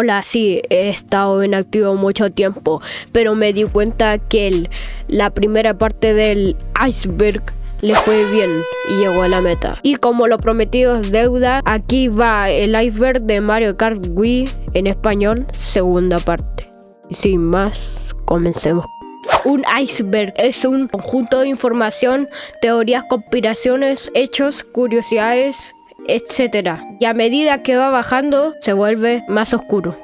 Hola, sí, he estado inactivo mucho tiempo, pero me di cuenta que la primera parte del iceberg le fue bien y llegó a la meta. Y como lo prometido es deuda, aquí va el iceberg de Mario Kart Wii en español, segunda parte. Sin más, comencemos. Un iceberg es un conjunto de información, teorías, conspiraciones, hechos, curiosidades etc. Y a medida que va bajando, se vuelve más oscuro.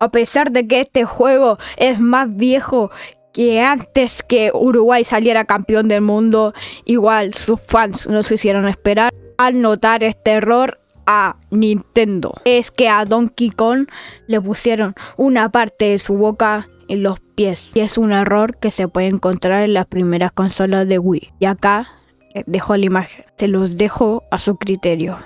A pesar de que este juego es más viejo que antes que Uruguay saliera campeón del mundo, igual sus fans no se hicieron esperar al notar este error a Nintendo. Es que a Donkey Kong le pusieron una parte de su boca en los Y es un error que se puede encontrar en las primeras consolas de Wii. Y acá eh, dejo la imagen. Se los dejo a su criterio.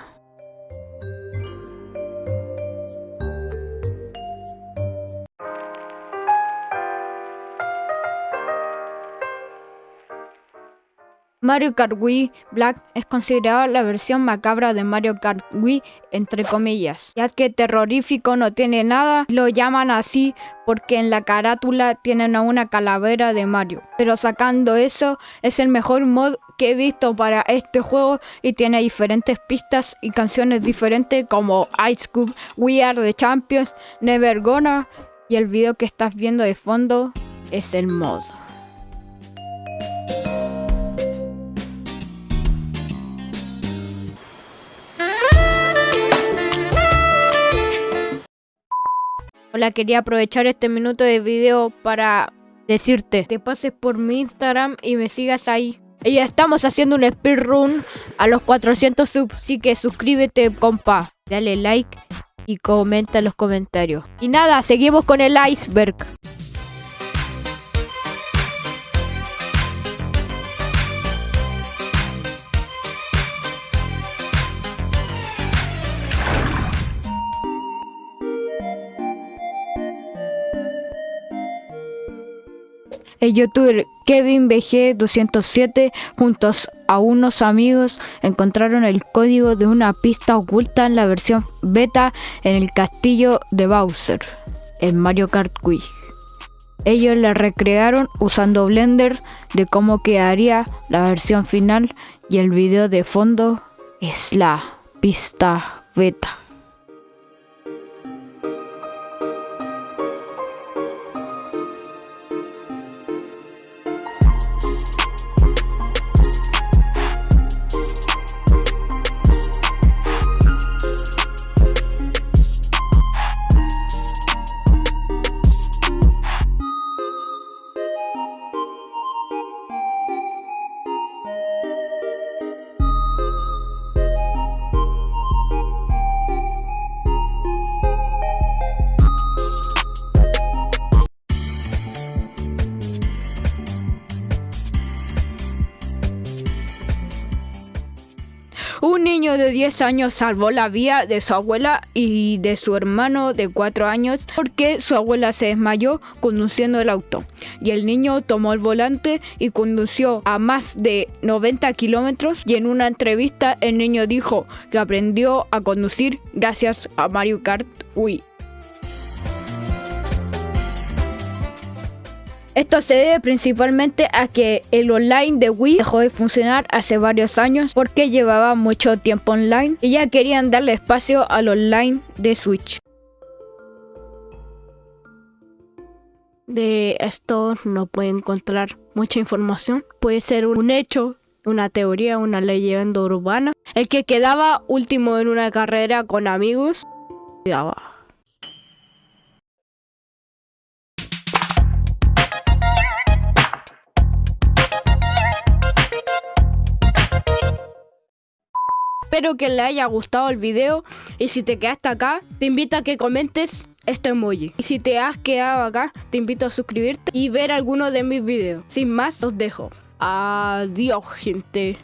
Mario Kart Wii Black es considerado la versión macabra de Mario Kart Wii, entre comillas, ya que terrorífico no tiene nada, lo llaman así porque en la carátula tienen a una calavera de Mario. Pero sacando eso, es el mejor mod que he visto para este juego y tiene diferentes pistas y canciones diferentes como Ice Cube, We Are the Champions, Never Gonna y el video que estás viendo de fondo es el mod. Hola, quería aprovechar este minuto de video para decirte que pases por mi Instagram y me sigas ahí. Y ya estamos haciendo un speedrun a los 400 subs, así que suscríbete, compa. Dale like y comenta en los comentarios. Y nada, seguimos con el iceberg. El youtuber Kevin BG207 juntos a unos amigos encontraron el código de una pista oculta en la versión beta en el castillo de Bowser en Mario Kart Wii. Ellos la recrearon usando Blender de cómo quedaría la versión final y el video de fondo es la pista beta. Niño de 10 años salvó la vida de su abuela y de su hermano de 4 años porque su abuela se desmayó conduciendo el auto. Y el niño tomó el volante y condució a más de 90 kilómetros y en una entrevista el niño dijo que aprendió a conducir gracias a Mario Kart Wii. Esto se debe principalmente a que el online de Wii dejó de funcionar hace varios años porque llevaba mucho tiempo online y ya querían darle espacio al online de Switch. De esto no puede encontrar mucha información. Puede ser un hecho, una teoría, una leyenda urbana. El que quedaba último en una carrera con amigos quedaba Espero que le haya gustado el video y si te quedaste acá, te invito a que comentes este emoji. Y si te has quedado acá, te invito a suscribirte y ver alguno de mis videos. Sin más, os dejo. Adiós, gente.